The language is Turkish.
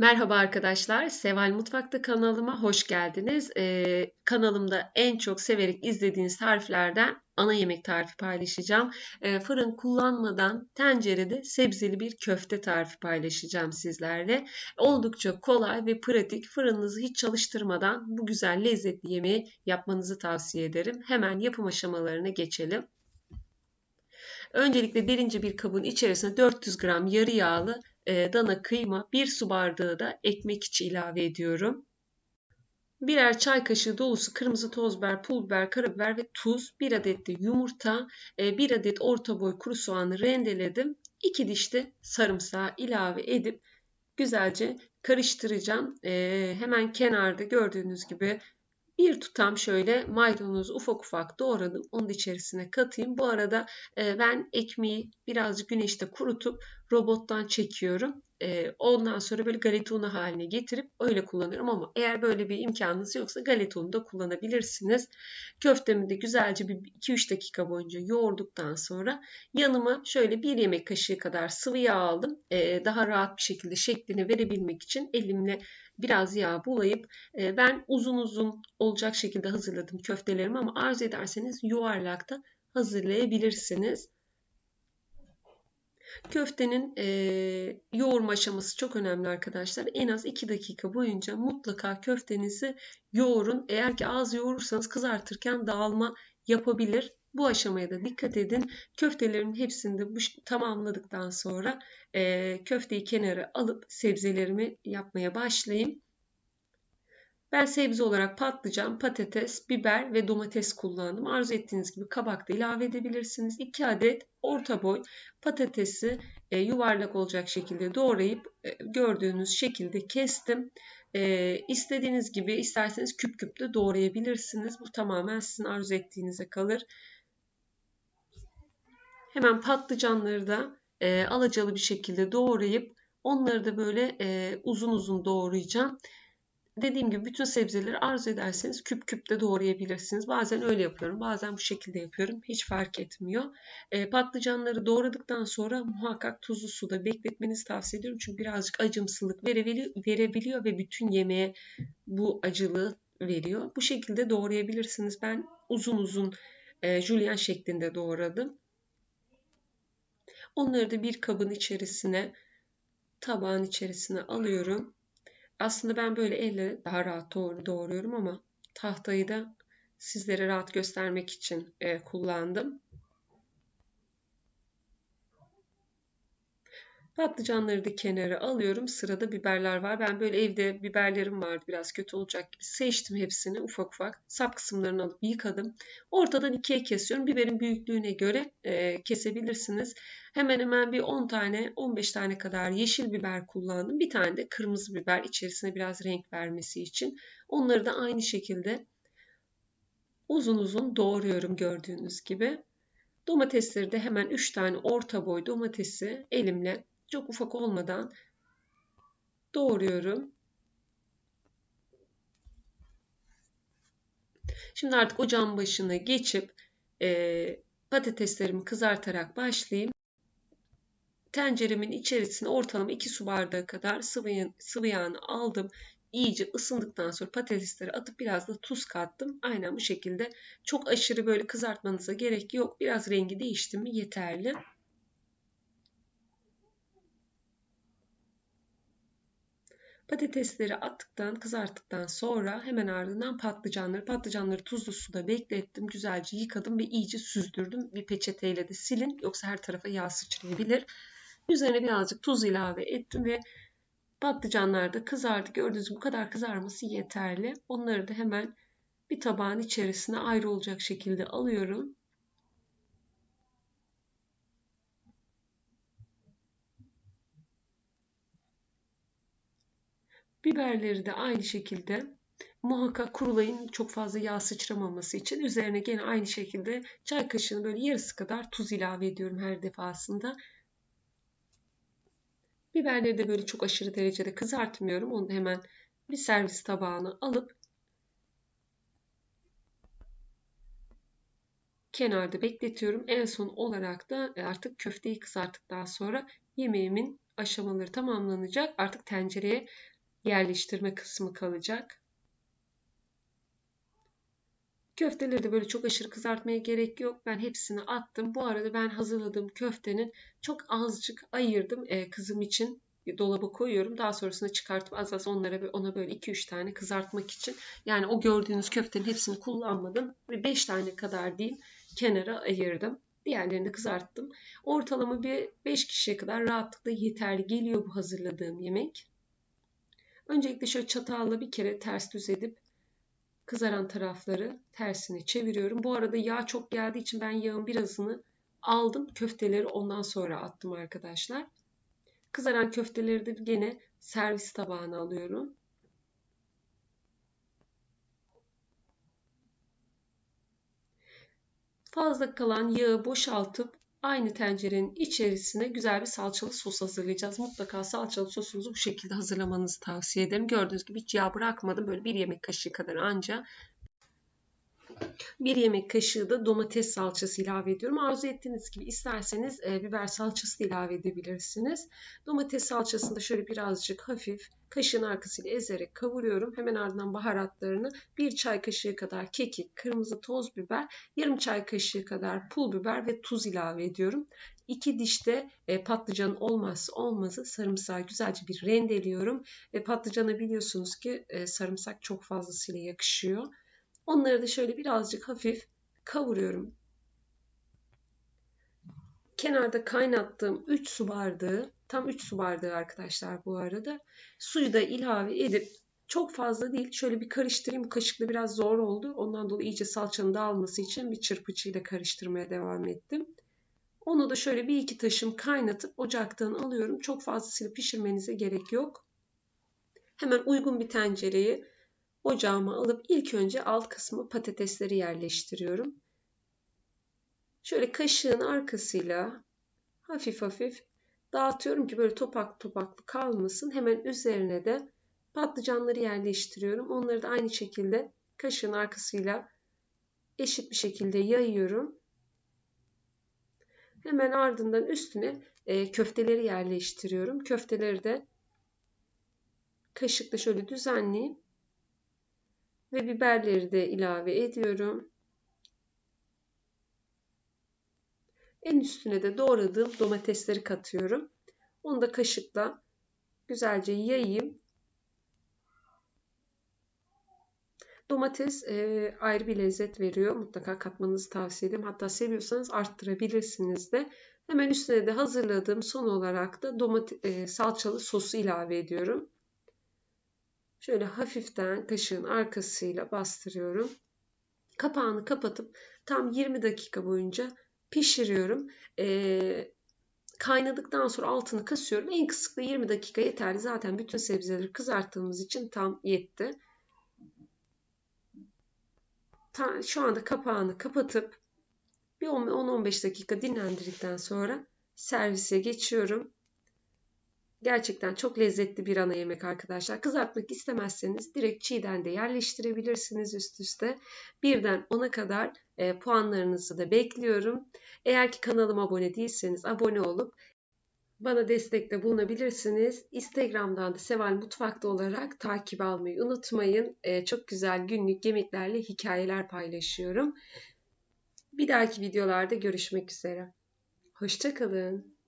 Merhaba arkadaşlar, Seval Mutfak'ta kanalıma hoş geldiniz. Ee, kanalımda en çok severek izlediğiniz tariflerden ana yemek tarifi paylaşacağım. Ee, fırın kullanmadan tencerede sebzeli bir köfte tarifi paylaşacağım sizlerle. Oldukça kolay ve pratik. Fırınınızı hiç çalıştırmadan bu güzel lezzetli yemeği yapmanızı tavsiye ederim. Hemen yapım aşamalarına geçelim. Öncelikle birinci bir kabın içerisine 400 gram yarı yağlı e, dana kıyma, 1 su bardağı da ekmek içi ilave ediyorum. Birer çay kaşığı dolusu kırmızı toz biber, pul biber, karabiber ve tuz, 1 adet de yumurta, 1 e, adet orta boy kuru soğanı rendeledim. 2 diş de sarımsağı ilave edip güzelce karıştıracağım. E, hemen kenarda gördüğünüz gibi bir tutam şöyle maydanozu ufak ufak doğradım. Onun içerisine katayım. Bu arada e, ben ekmeği birazcık güneşte kurutup robottan çekiyorum. E, ondan sonra böyle galeta unu haline getirip öyle kullanıyorum ama eğer böyle bir imkanınız yoksa galeta unu da kullanabilirsiniz. Köftemi de güzelce bir 2-3 dakika boyunca yoğurduktan sonra yanıma şöyle bir yemek kaşığı kadar sıvı yağ aldım. E, daha rahat bir şekilde şeklini verebilmek için elimle biraz yağ bulayıp e, ben uzun uzun olacak şekilde hazırladım köftelerimi ama arzu ederseniz yuvarlakta hazırlayabilirsiniz. Köftenin e, yoğurma aşaması çok önemli arkadaşlar. En az 2 dakika boyunca mutlaka köftenizi yoğurun. Eğer ki az yoğurursanız kızartırken dağılma yapabilir. Bu aşamaya da dikkat edin. Köftelerin hepsini de bu, tamamladıktan sonra e, köfteyi kenara alıp sebzelerimi yapmaya başlayayım. Ben sebze olarak patlıcan, patates, biber ve domates kullandım. Arzu ettiğiniz gibi kabak da ilave edebilirsiniz. 2 adet orta boy patatesi e, yuvarlak olacak şekilde doğrayıp e, gördüğünüz şekilde kestim. E, istediğiniz gibi isterseniz küp küp de doğrayabilirsiniz. Bu tamamen sizin arzu ettiğinize kalır. Hemen patlıcanları da e, alacalı bir şekilde doğrayıp onları da böyle e, uzun uzun doğrayacağım. Dediğim gibi bütün sebzeleri arzu ederseniz küp küp de doğrayabilirsiniz. Bazen öyle yapıyorum, bazen bu şekilde yapıyorum. Hiç fark etmiyor. E, patlıcanları doğradıktan sonra muhakkak tuzlu suda bekletmenizi tavsiye ediyorum. Çünkü birazcık acımsılık verebiliyor, ve bütün yemeğe bu acılığı veriyor. Bu şekilde doğrayabilirsiniz. Ben uzun uzun e, julienne şeklinde doğradım. Onları da bir kabın içerisine, tabağın içerisine alıyorum. Aslında ben böyle elle daha rahat doğruyorum ama tahtayı da sizlere rahat göstermek için e, kullandım. Patlıcanları da kenara alıyorum. Sırada biberler var. Ben böyle evde biberlerim vardı. Biraz kötü olacak gibi seçtim hepsini ufak ufak. Sap kısımlarını alıp yıkadım. Ortadan ikiye kesiyorum. Biberin büyüklüğüne göre e, kesebilirsiniz. Hemen hemen bir 10 tane 15 tane kadar yeşil biber kullandım. Bir tane de kırmızı biber içerisine biraz renk vermesi için. Onları da aynı şekilde uzun uzun doğruyorum gördüğünüz gibi. Domatesleri de hemen 3 tane orta boy domatesi elimle çok ufak olmadan doğruyorum. Şimdi artık ocağın başına geçip e, patateslerimi kızartarak başlayayım. Tenceremin içerisine ortalama 2 su bardağı kadar sıvı, sıvı yağını aldım. İyice ısındıktan sonra patatesleri atıp biraz da tuz kattım. Aynen bu şekilde çok aşırı böyle kızartmanıza gerek yok. Biraz rengi değişti mi yeterli. Patatesleri attıktan, kızarttıktan sonra hemen ardından patlıcanları, patlıcanları tuzlu suda beklettim. Güzelce yıkadım ve iyice süzdürdüm. Bir peçeteyle de silin yoksa her tarafa yağ sıçrayabilir. Üzerine birazcık tuz ilave ettim ve patlıcanlar da kızardı. Gördüğünüz gibi bu kadar kızarması yeterli. Onları da hemen bir tabağın içerisine ayrı olacak şekilde alıyorum. Biberleri de aynı şekilde muhakkak kurulayın çok fazla yağ sıçramaması için. Üzerine gene aynı şekilde çay kaşığının böyle yarısı kadar tuz ilave ediyorum her defasında. Biberleri de böyle çok aşırı derecede kızartmıyorum. Onu hemen bir servis tabağına alıp kenarda bekletiyorum. En son olarak da artık köfteyi kızarttıktan sonra yemeğimin aşamaları tamamlanacak. Artık tencereye yerleştirme kısmı kalacak. Köfteleri de böyle çok aşırı kızartmaya gerek yok. Ben hepsini attım. Bu arada ben hazırladığım köftenin çok azıcık ayırdım e, kızım için dolaba koyuyorum. Daha sonrasında çıkartıp az az onlara ona böyle 2-3 tane kızartmak için. Yani o gördüğünüz köftenin hepsini kullanmadım. Ve 5 tane kadar diyeyim kenara ayırdım. Diğerlerini kızarttım. Ortalama bir 5 kişiye kadar rahatlıkla yeterli geliyor bu hazırladığım yemek. Öncelikle şöyle çatalla bir kere ters düz edip kızaran tarafları tersine çeviriyorum. Bu arada yağ çok geldiği için ben yağın birazını aldım. Köfteleri ondan sonra attım arkadaşlar. Kızaran köfteleri de gene servis tabağına alıyorum. Fazla kalan yağı boşaltıp aynı tencerenin içerisine güzel bir salçalı sos hazırlayacağız. Mutlaka salçalı sosunuzu bu şekilde hazırlamanızı tavsiye ederim. Gördüğünüz gibi hiç yağ bırakmadım. Böyle bir yemek kaşığı kadar anca bir yemek kaşığı da domates salçası ilave ediyorum. Arzu ettiğiniz gibi isterseniz e, biber salçası da ilave edebilirsiniz. Domates salçasını da şöyle birazcık hafif kaşığın arkasıyla ezerek kavuruyorum. Hemen ardından baharatlarını bir çay kaşığı kadar kekik, kırmızı toz biber, yarım çay kaşığı kadar pul biber ve tuz ilave ediyorum. İki dişte e, patlıcanın olmazsa olmazı sarımsağı güzelce bir rendeliyorum. Ve patlıcana biliyorsunuz ki e, sarımsak çok fazlasıyla yakışıyor. Onları da şöyle birazcık hafif kavuruyorum. Kenarda kaynattığım 3 su bardağı, tam 3 su bardağı arkadaşlar bu arada. Suyu da ilave edip çok fazla değil. Şöyle bir karıştırayım. Kaşıkla biraz zor oldu. Ondan dolayı iyice salçanın dağılması için bir çırpıcıyla karıştırmaya devam ettim. Onu da şöyle bir iki taşım kaynatıp ocaktan alıyorum. Çok fazlasıyla pişirmenize gerek yok. Hemen uygun bir tencereye ocağıma alıp ilk önce alt kısmı patatesleri yerleştiriyorum. Şöyle kaşığın arkasıyla hafif hafif dağıtıyorum ki böyle topak topaklı kalmasın. Hemen üzerine de patlıcanları yerleştiriyorum. Onları da aynı şekilde kaşığın arkasıyla eşit bir şekilde yayıyorum. Hemen ardından üstüne e, köfteleri yerleştiriyorum. Köfteleri de kaşıkla şöyle düzenleyip ve biberleri de ilave ediyorum. En üstüne de doğradığım domatesleri katıyorum. Onu da kaşıkla güzelce yayayım. Domates e, ayrı bir lezzet veriyor. Mutlaka katmanızı tavsiye ederim. Hatta seviyorsanız arttırabilirsiniz de. Hemen üstüne de hazırladığım son olarak da domates, e, salçalı sosu ilave ediyorum. Şöyle hafiften kaşığın arkasıyla bastırıyorum. Kapağını kapatıp tam 20 dakika boyunca pişiriyorum. Ee, kaynadıktan sonra altını kısıyorum. En kısıkta 20 dakika yeterli. Zaten bütün sebzeleri kızarttığımız için tam yetti. Ta, şu anda kapağını kapatıp bir 10-15 dakika dinlendirdikten sonra servise geçiyorum. Gerçekten çok lezzetli bir ana yemek arkadaşlar. Kızartmak istemezseniz direkt çiğden de yerleştirebilirsiniz üst üste. Birden 10'a kadar e, puanlarınızı da bekliyorum. Eğer ki kanalıma abone değilseniz abone olup bana destekte bulunabilirsiniz. Instagram'dan da Seval Mutfak'ta olarak takip almayı unutmayın. E, çok güzel günlük yemeklerle hikayeler paylaşıyorum. Bir dahaki videolarda görüşmek üzere. Hoşçakalın.